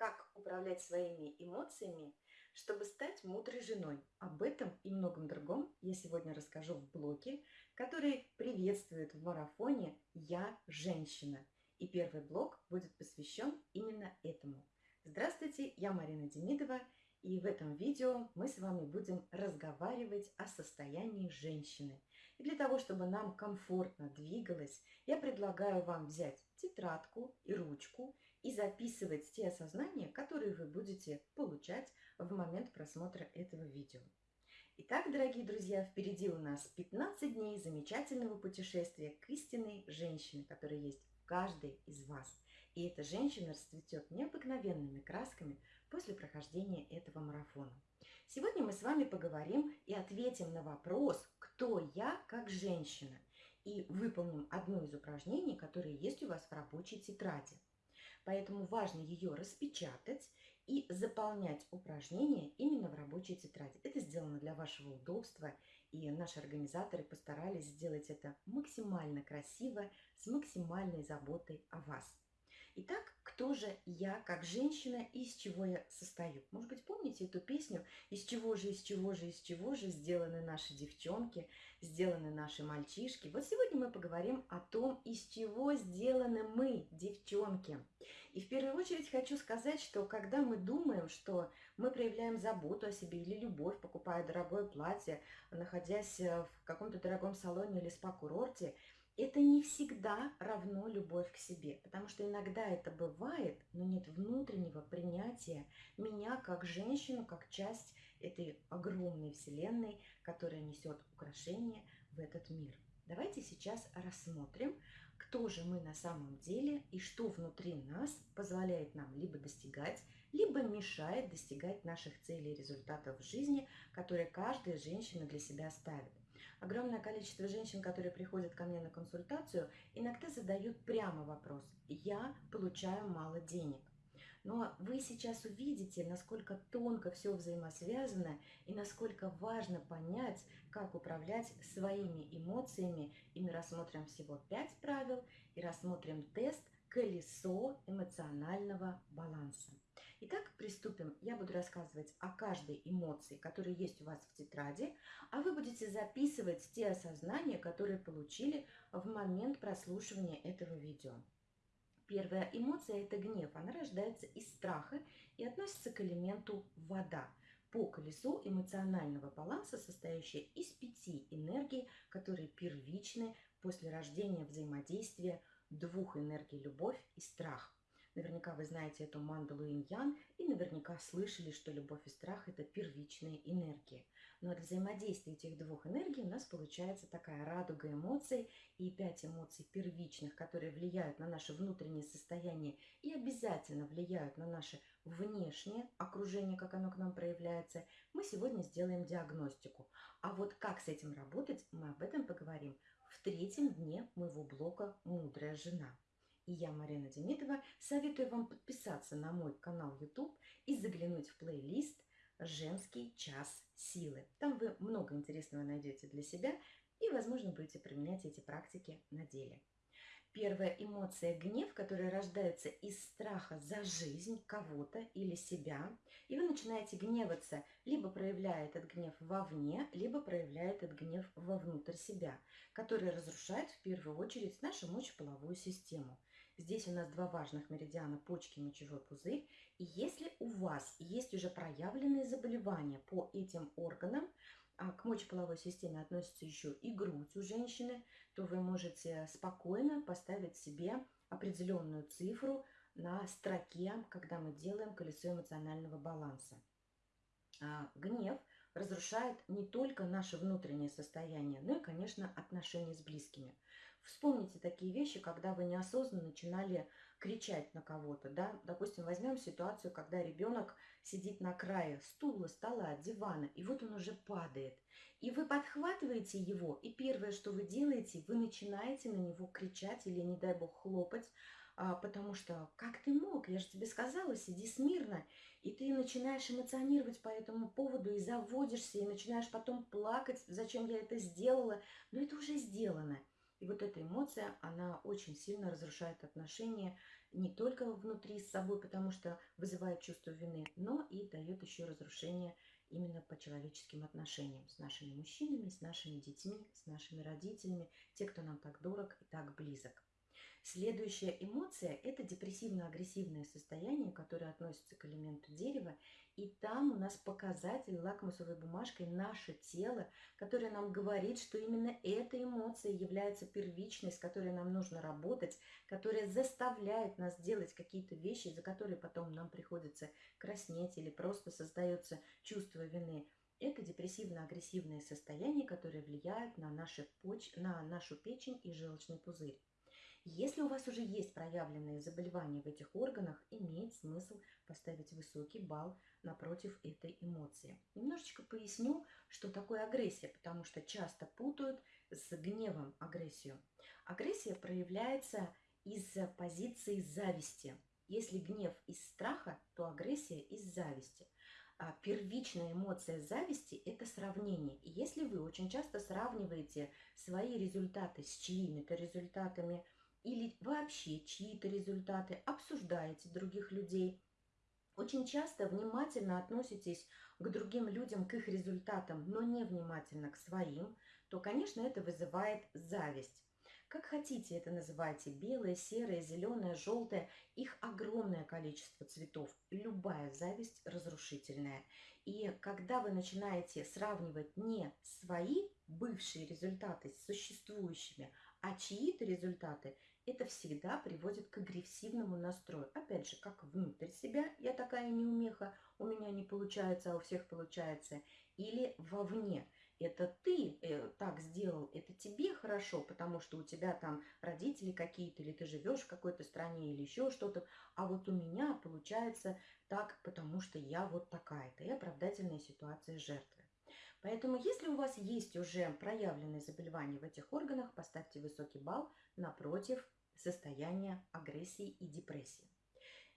как управлять своими эмоциями, чтобы стать мудрой женой. Об этом и многом другом я сегодня расскажу в блоге, который приветствует в марафоне «Я женщина». И первый блок будет посвящен именно этому. Здравствуйте, я Марина Демидова, и в этом видео мы с вами будем разговаривать о состоянии женщины. И для того, чтобы нам комфортно двигалось, я предлагаю вам взять тетрадку и ручку и записывать те осознания, которые вы будете получать в момент просмотра этого видео. Итак, дорогие друзья, впереди у нас 15 дней замечательного путешествия к истинной женщине, которая есть в каждой из вас. И эта женщина расцветет необыкновенными красками после прохождения этого марафона. Сегодня мы с вами поговорим и ответим на вопрос, кто я как женщина, и выполним одно из упражнений, которые есть у вас в рабочей тетради. Поэтому важно ее распечатать и заполнять упражнения именно в рабочей тетради. Это сделано для вашего удобства, и наши организаторы постарались сделать это максимально красиво, с максимальной заботой о вас. Итак, кто же я как женщина и из чего я состою? Может быть, помните эту песню «Из чего же, из чего же, из чего же сделаны наши девчонки, сделаны наши мальчишки?» Вот сегодня мы поговорим о том, из чего сделаны мы, девчонки. И в первую очередь хочу сказать, что когда мы думаем, что мы проявляем заботу о себе или любовь, покупая дорогое платье, находясь в каком-то дорогом салоне или спа-курорте – это не всегда равно любовь к себе, потому что иногда это бывает, но нет внутреннего принятия меня как женщину, как часть этой огромной вселенной, которая несет украшение в этот мир. Давайте сейчас рассмотрим, кто же мы на самом деле и что внутри нас позволяет нам либо достигать, либо мешает достигать наших целей и результатов в жизни, которые каждая женщина для себя ставит. Огромное количество женщин, которые приходят ко мне на консультацию, иногда задают прямо вопрос «Я получаю мало денег». Но вы сейчас увидите, насколько тонко все взаимосвязано и насколько важно понять, как управлять своими эмоциями. И мы рассмотрим всего пять правил и рассмотрим тест – колесо эмоционального баланса. Итак, приступим. Я буду рассказывать о каждой эмоции, которая есть у вас в тетради, а вы будете записывать те осознания, которые получили в момент прослушивания этого видео. Первая эмоция – это гнев. Она рождается из страха и относится к элементу вода по колесу эмоционального баланса, состоящее из пяти энергий, которые первичны после рождения взаимодействия двух энергий – любовь и страх. Наверняка вы знаете эту мандалу иньян и наверняка слышали, что любовь и страх – это первичные энергии. Но от взаимодействия этих двух энергий у нас получается такая радуга эмоций и пять эмоций первичных, которые влияют на наше внутреннее состояние и обязательно влияют на наше внешнее окружение, как оно к нам проявляется. Мы сегодня сделаем диагностику. А вот как с этим работать, мы об этом поговорим в третьем дне моего блока «Мудрая жена». И я, Марина Демидова, советую вам подписаться на мой канал YouTube и заглянуть в плейлист «Женский час силы». Там вы много интересного найдете для себя и, возможно, будете применять эти практики на деле. Первая эмоция – гнев, которая рождается из страха за жизнь кого-то или себя. И вы начинаете гневаться, либо проявляя этот гнев вовне, либо проявляя этот гнев вовнутрь себя, который разрушает в первую очередь нашу мочеполовую систему. Здесь у нас два важных меридиана – почки мочевой пузырь. И если у вас есть уже проявленные заболевания по этим органам, а к мочеполовой системе относится еще и грудь у женщины, то вы можете спокойно поставить себе определенную цифру на строке, когда мы делаем колесо эмоционального баланса. А, гнев разрушает не только наше внутреннее состояние, но и, конечно, отношения с близкими. Вспомните такие вещи, когда вы неосознанно начинали кричать на кого-то. Да? Допустим, возьмем ситуацию, когда ребенок сидит на крае стула, стола, дивана, и вот он уже падает. И вы подхватываете его, и первое, что вы делаете, вы начинаете на него кричать или, не дай бог, хлопать, а, потому что как ты мог, я же тебе сказала, сиди смирно, и ты начинаешь эмоционировать по этому поводу и заводишься, и начинаешь потом плакать, зачем я это сделала, но это уже сделано. И вот эта эмоция, она очень сильно разрушает отношения не только внутри с собой, потому что вызывает чувство вины, но и дает еще разрушение именно по человеческим отношениям с нашими мужчинами, с нашими детьми, с нашими родителями, те, кто нам так дорог и так близок. Следующая эмоция – это депрессивно-агрессивное состояние, которое относится к элементу дерева. И там у нас показатель лакмусовой бумажкой наше тело, которое нам говорит, что именно эта эмоция является первичной, с которой нам нужно работать, которая заставляет нас делать какие-то вещи, за которые потом нам приходится краснеть или просто создается чувство вины. Это депрессивно-агрессивное состояние, которое влияет на, наши поч... на нашу печень и желчный пузырь. Если у вас уже есть проявленные заболевания в этих органах, имеет смысл поставить высокий балл напротив этой эмоции. Немножечко поясню, что такое агрессия, потому что часто путают с гневом агрессию. Агрессия проявляется из позиции зависти. Если гнев из страха, то агрессия из зависти. А первичная эмоция зависти – это сравнение. И если вы очень часто сравниваете свои результаты с чьими-то результатами – или вообще чьи-то результаты, обсуждаете других людей, очень часто внимательно относитесь к другим людям, к их результатам, но не внимательно к своим, то, конечно, это вызывает зависть. Как хотите это называйте, белое, серое, зеленое, желтое, их огромное количество цветов. Любая зависть разрушительная. И когда вы начинаете сравнивать не свои бывшие результаты с существующими, а чьи-то результаты, это всегда приводит к агрессивному настрою. Опять же, как внутрь себя, я такая неумеха, у меня не получается, а у всех получается. Или вовне, это ты э, так сделал, это тебе хорошо, потому что у тебя там родители какие-то, или ты живешь в какой-то стране, или еще что-то. А вот у меня получается так, потому что я вот такая-то. И оправдательная ситуация жертвы. Поэтому, если у вас есть уже проявленные заболевания в этих органах, поставьте высокий балл напротив состояния агрессии и депрессии.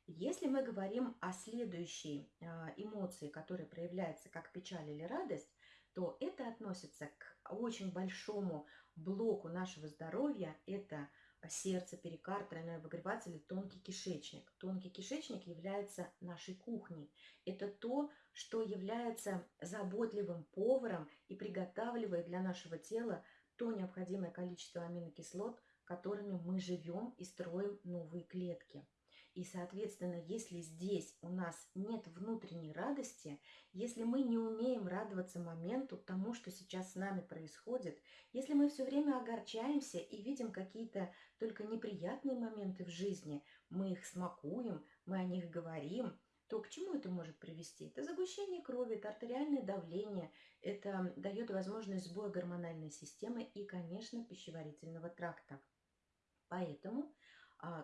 Если мы говорим о следующей а, эмоции, которая проявляется как печаль или радость, то это относится к очень большому блоку нашего здоровья. Это сердце, перикард, тройной обогреватель тонкий кишечник. Тонкий кишечник является нашей кухней. Это то, что является заботливым поваром и приготавливает для нашего тела то необходимое количество аминокислот, которыми мы живем и строим новые клетки. И, соответственно, если здесь у нас нет внутренней радости, если мы не умеем радоваться моменту, тому, что сейчас с нами происходит, если мы все время огорчаемся и видим какие-то только неприятные моменты в жизни, мы их смакуем, мы о них говорим, то к чему это может привести? Это загущение крови, это артериальное давление, это дает возможность сбоя гормональной системы и, конечно, пищеварительного тракта. Поэтому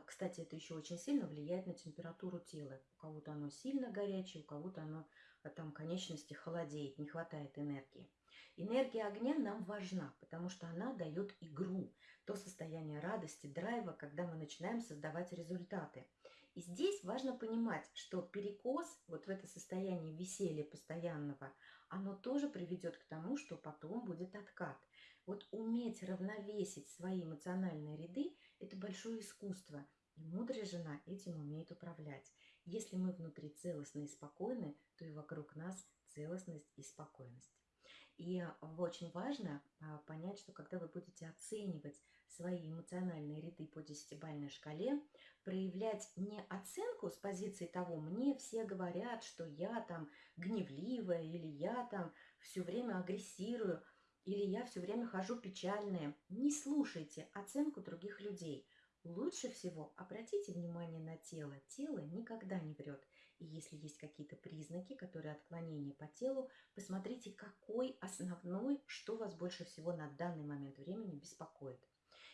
кстати, это еще очень сильно влияет на температуру тела. У кого-то оно сильно горячее, у кого-то оно а, там конечности холодеет, не хватает энергии. Энергия огня нам важна, потому что она дает игру, то состояние радости, драйва, когда мы начинаем создавать результаты. И здесь важно понимать, что перекос, вот в это состояние веселья постоянного, оно тоже приведет к тому, что потом будет откат. Вот уметь равновесить свои эмоциональные ряды – это большое искусство. И мудрая жена этим умеет управлять. Если мы внутри целостны и спокойны, то и вокруг нас целостность и спокойность. И очень важно а, понять, что когда вы будете оценивать свои эмоциональные ряды по десятибальной шкале, проявлять не оценку с позиции того, мне все говорят, что я там гневливая или я там все время агрессирую – или я все время хожу печальная. Не слушайте оценку других людей. Лучше всего обратите внимание на тело. Тело никогда не врет. И если есть какие-то признаки, которые отклонения по телу, посмотрите, какой основной, что вас больше всего на данный момент времени беспокоит.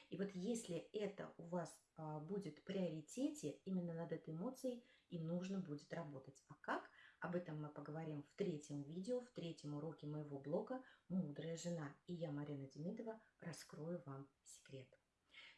И вот если это у вас а, будет в приоритете, именно над этой эмоцией и нужно будет работать. А как? Об этом мы поговорим в третьем видео, в третьем уроке моего блога «Мудрая жена». И я, Марина Демидова, раскрою вам секрет.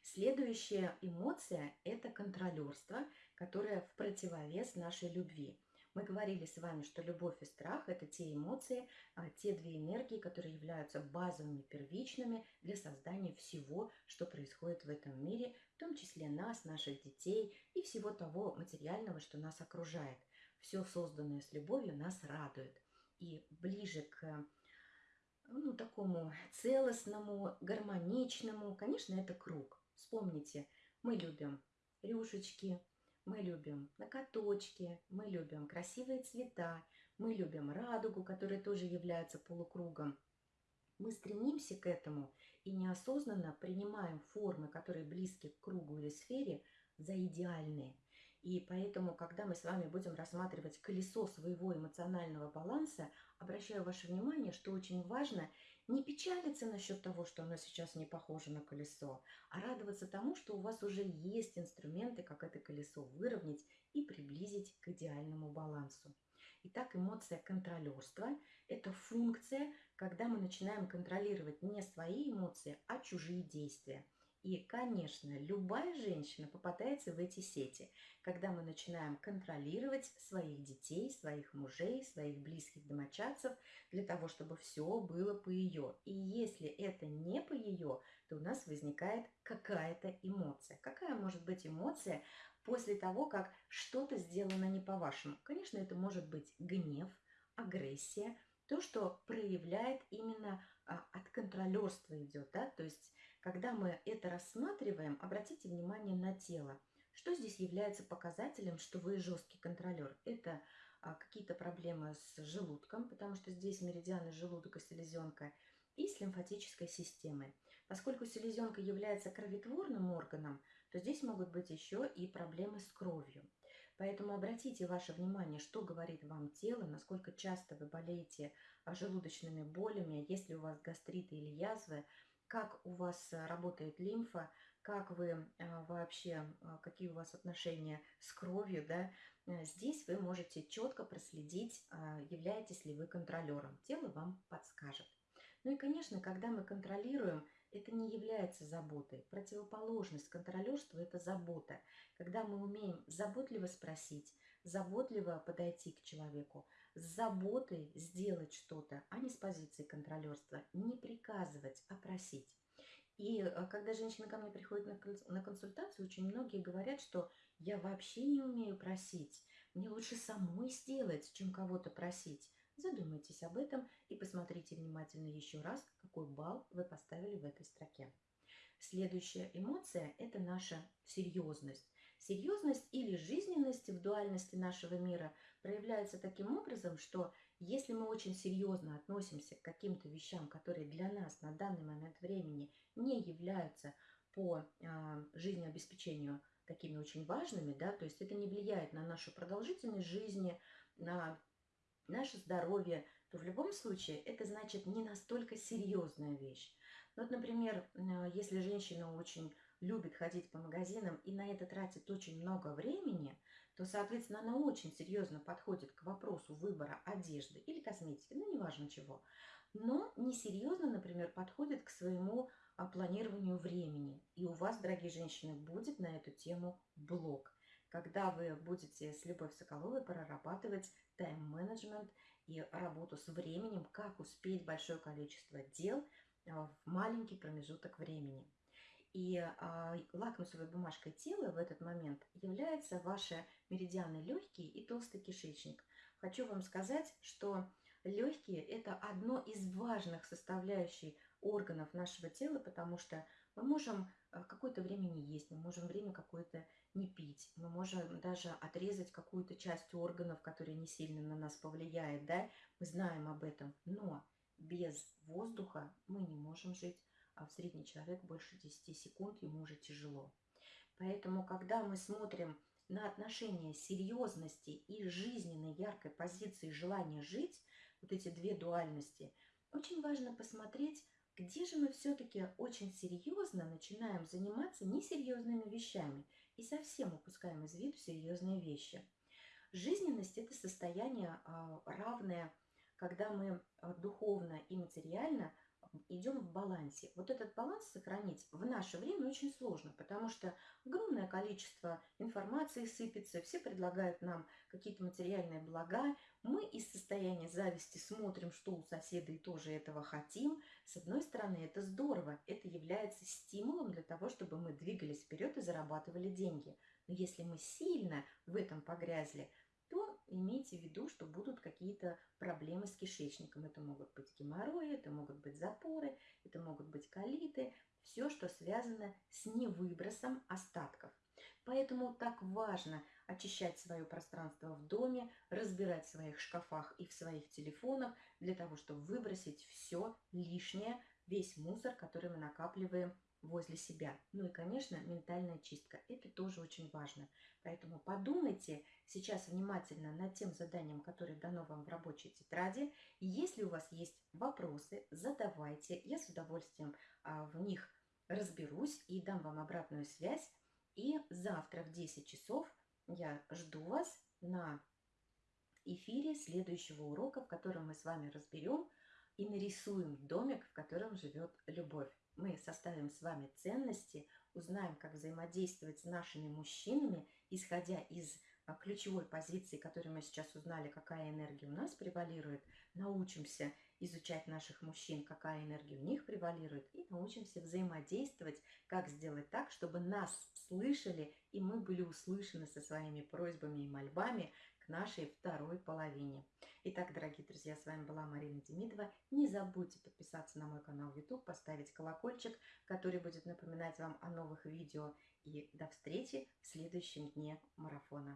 Следующая эмоция – это контролерство, которое в противовес нашей любви. Мы говорили с вами, что любовь и страх – это те эмоции, а, те две энергии, которые являются базовыми, первичными для создания всего, что происходит в этом мире, в том числе нас, наших детей и всего того материального, что нас окружает. Все созданное с любовью нас радует. И ближе к ну, такому целостному, гармоничному, конечно, это круг. Вспомните, мы любим рюшечки, мы любим накоточки, мы любим красивые цвета, мы любим радугу, которая тоже является полукругом. Мы стремимся к этому и неосознанно принимаем формы, которые близки к кругу или сфере, за идеальные. И поэтому, когда мы с вами будем рассматривать колесо своего эмоционального баланса, обращаю ваше внимание, что очень важно не печалиться насчет того, что оно сейчас не похоже на колесо, а радоваться тому, что у вас уже есть инструменты, как это колесо выровнять и приблизить к идеальному балансу. Итак, эмоция контролерства – это функция, когда мы начинаем контролировать не свои эмоции, а чужие действия – и, конечно, любая женщина попадается в эти сети, когда мы начинаем контролировать своих детей, своих мужей, своих близких домочадцев для того, чтобы все было по ее. И если это не по ее, то у нас возникает какая-то эмоция. Какая может быть эмоция после того, как что-то сделано не по-вашему? Конечно, это может быть гнев, агрессия, то, что проявляет именно а, от контролерства идет, да, то есть когда мы это рассматриваем, обратите внимание на тело. Что здесь является показателем, что вы жесткий контролер? Это а, какие-то проблемы с желудком, потому что здесь меридианы желудок и селезенка, и с лимфатической системой. Поскольку селезенка является кроветворным органом, то здесь могут быть еще и проблемы с кровью. Поэтому обратите ваше внимание, что говорит вам тело, насколько часто вы болеете желудочными болями, есть ли у вас гастриты или язвы, как у вас э, работает лимфа, как вы э, вообще, э, какие у вас отношения с кровью, да, здесь вы можете четко проследить, являетесь ли вы контролером. Тело вам подскажет. Ну и, конечно, когда мы контролируем, это не является заботой. Противоположность контролерству – это забота. Когда мы умеем заботливо спросить, заботливо подойти к человеку, с заботой сделать что-то, а не с позиции контролерства, не приказывать, а просить. И э, когда женщина ко мне приходит на консультацию, очень многие говорят, что я вообще не умею просить, мне лучше самой сделать, чем кого-то просить. Задумайтесь об этом и посмотрите внимательно еще раз, какой балл вы поставили в этой строке. Следующая эмоция – это наша серьезность. Серьезность или жизненность в дуальности нашего мира проявляется таким образом, что если мы очень серьезно относимся к каким-то вещам, которые для нас на данный момент времени не являются по э, жизнеобеспечению такими очень важными, да, то есть это не влияет на нашу продолжительность жизни, на наше здоровье, то в любом случае это значит не настолько серьезная вещь. Вот, например, если женщина очень любит ходить по магазинам и на это тратит очень много времени, то, соответственно, она очень серьезно подходит к вопросу выбора одежды или косметики, ну, неважно чего, но несерьезно, например, подходит к своему а, планированию времени. И у вас, дорогие женщины, будет на эту тему блог, когда вы будете с Любовью Соколовой прорабатывать тайм-менеджмент и работу с временем, как успеть большое количество дел а, в маленький промежуток времени. И а, лакмусовой бумажкой тела в этот момент является ваши меридианы легкие и толстый кишечник. Хочу вам сказать, что легкие – это одно из важных составляющих органов нашего тела, потому что мы можем а, какое-то время не есть, мы можем время какое-то не пить, мы можем даже отрезать какую-то часть органов, которая не сильно на нас повлияет, да, мы знаем об этом, но без воздуха мы не можем жить, а в средний человек больше 10 секунд, ему уже тяжело. Поэтому, когда мы смотрим на отношения серьезности и жизненной яркой позиции желания жить, вот эти две дуальности, очень важно посмотреть, где же мы все-таки очень серьезно начинаем заниматься несерьезными вещами и совсем упускаем из виду серьезные вещи. Жизненность – это состояние а, равное, когда мы а, духовно и материально – идем в балансе. Вот этот баланс сохранить в наше время очень сложно, потому что огромное количество информации сыпется, все предлагают нам какие-то материальные блага. Мы из состояния зависти смотрим, что у соседа и тоже этого хотим. С одной стороны, это здорово, это является стимулом для того, чтобы мы двигались вперед и зарабатывали деньги. Но если мы сильно в этом погрязли, то имейте в виду, что будут какие-то проблемы с кишечником. Это могут быть геморрои, это могут быть запоры, это могут быть колиты, все, что связано с невыбросом остатков. Поэтому так важно очищать свое пространство в доме, разбирать в своих шкафах и в своих телефонах для того, чтобы выбросить все лишнее, весь мусор, который мы накапливаем возле себя. Ну и, конечно, ментальная чистка. Это тоже очень важно. Поэтому подумайте сейчас внимательно над тем заданием, которое дано вам в рабочей тетради. Если у вас есть вопросы, задавайте. Я с удовольствием а, в них разберусь и дам вам обратную связь. И завтра в 10 часов я жду вас на эфире следующего урока, в котором мы с вами разберем и нарисуем домик, в котором живет любовь мы составим с вами ценности, узнаем, как взаимодействовать с нашими мужчинами, исходя из а, ключевой позиции, которую мы сейчас узнали, какая энергия у нас превалирует, научимся изучать наших мужчин, какая энергия у них превалирует, и научимся взаимодействовать, как сделать так, чтобы нас слышали, и мы были услышаны со своими просьбами и мольбами нашей второй половине. Итак, дорогие друзья, с вами была Марина Демидова. Не забудьте подписаться на мой канал YouTube, поставить колокольчик, который будет напоминать вам о новых видео. И до встречи в следующем дне марафона.